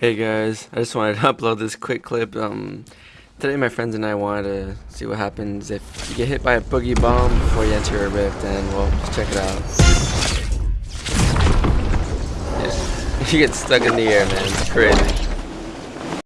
Hey guys, I just wanted to upload this quick clip. Um, today my friends and I wanted to see what happens if you get hit by a boogie bomb before you enter a rift, and well, just check it out. you get stuck in the air, man. It's crazy.